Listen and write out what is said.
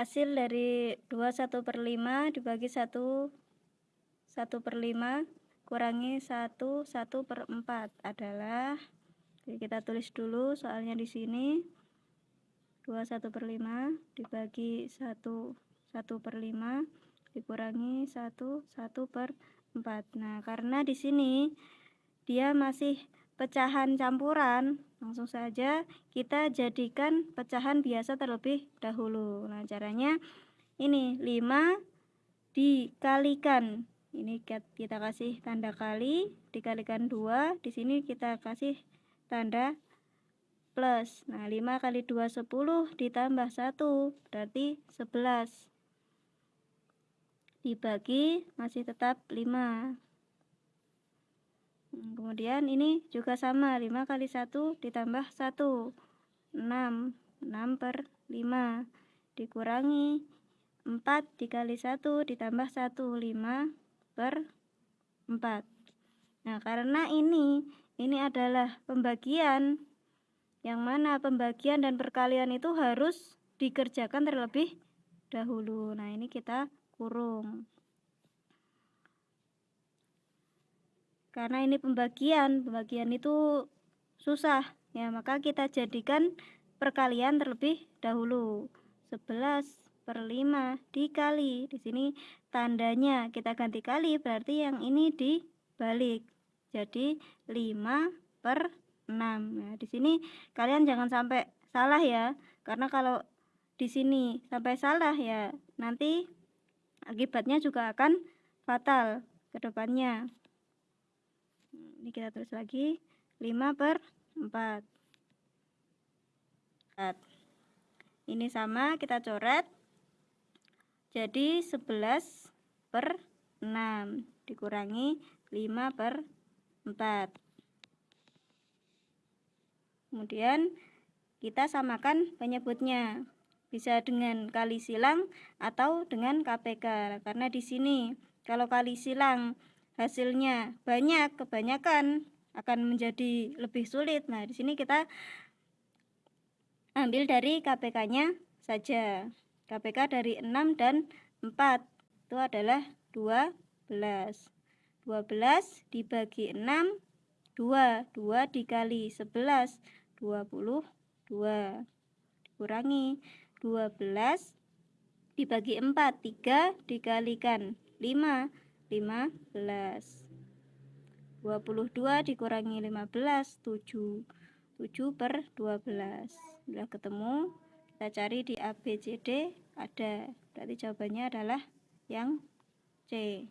hasil dari 21 per 5 dibagi 1 1 per 5 kurangi 1 1 per 4 adalah jadi kita tulis dulu soalnya di sini. 21 per 5 dibagi 1 1 per 5 dikurangi 1 1 per 4 nah karena di sini dia masih pecahan campuran. Langsung saja kita jadikan pecahan biasa terlebih dahulu. Nah caranya ini 5 dikalikan. Ini kita kasih tanda kali dikalikan 2 di sini kita kasih tanda plus. Nah 5 kali 2 10 ditambah 1 berarti 11 dibagi masih tetap 5 Hmm, kemudian ini juga sama 5 kali 1 ditambah 1 6 6 per 5 dikurangi 4 dikali 1 ditambah 1 5 per 4 nah karena ini ini adalah pembagian yang mana pembagian dan perkalian itu harus dikerjakan terlebih dahulu. Nah ini kita kurung karena ini pembagian pembagian itu susah. Ya maka kita jadikan perkalian terlebih dahulu. 11 per 5 dikali. Di sini tandanya kita ganti kali berarti yang ini dibalik. Jadi 5 per 6 nah di sini kalian jangan sampai salah ya. Karena kalau di sini sampai salah ya nanti akibatnya juga akan fatal ke depannya ini kita tulis lagi. 5 per 4 ini sama kita coret. Jadi 11 per 6 dikurangi 5 per 4 kemudian kita samakan penyebutnya. Bisa dengan kali silang atau dengan KPK karena di sini kalau kali silang hasilnya. Banyak kebanyakan akan menjadi lebih sulit. Nah di sini kita ambil dari KPK-nya saja. KPK dari 6 dan 4 itu adalah 12 12 dibagi 6 2 2 dikali 11 22 dikurangi. 12 dibagi 4 3 dikalikan 5 15 22 dikurangi 15 7 7 per 12 sudah ketemu kita cari di ABCD ada. Berarti jawabannya adalah yang C